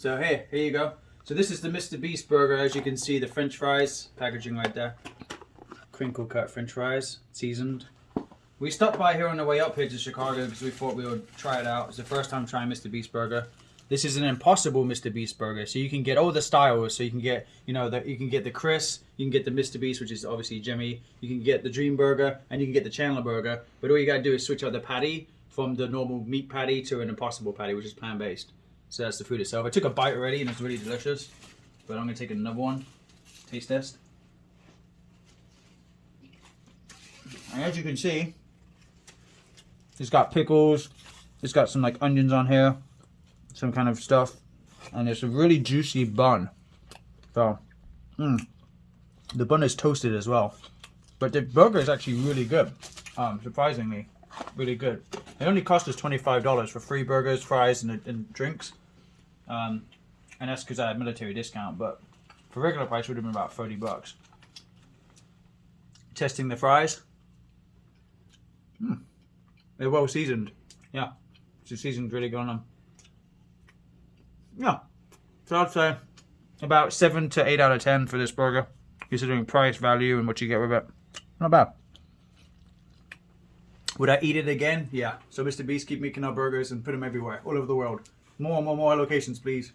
So here, here you go. So this is the Mr. Beast burger. As you can see, the French fries packaging right there. Crinkle cut French fries, seasoned. We stopped by here on the way up here to Chicago because we thought we would try it out. It's the first time trying Mr. Beast burger. This is an impossible Mr. Beast burger, so you can get all the styles. So you can get, you know, the, you can get the Chris, you can get the Mr. Beast, which is obviously Jimmy. You can get the Dream Burger, and you can get the Chandler Burger. But all you gotta do is switch out the patty from the normal meat patty to an impossible patty, which is plant based. So that's the food itself. I took a bite already, and it's really delicious. But I'm gonna take another one. Taste test. And as you can see, it's got pickles. It's got some like onions on here, some kind of stuff, and it's a really juicy bun. So, mm, the bun is toasted as well. But the burger is actually really good. Um, surprisingly, really good. It only cost us twenty five dollars for free burgers, fries, and, and drinks. Um, and that's because I had military discount. But for regular price, would have been about thirty bucks. Testing the fries. Mm. They're well seasoned. Yeah. The seasoned really good on them. Yeah. So I'd say about 7 to 8 out of 10 for this burger. Considering price, value, and what you get with it. Not bad. Would I eat it again? Yeah. So Mr. Beast, keep making our burgers and put them everywhere, all over the world. More, more, more locations, please.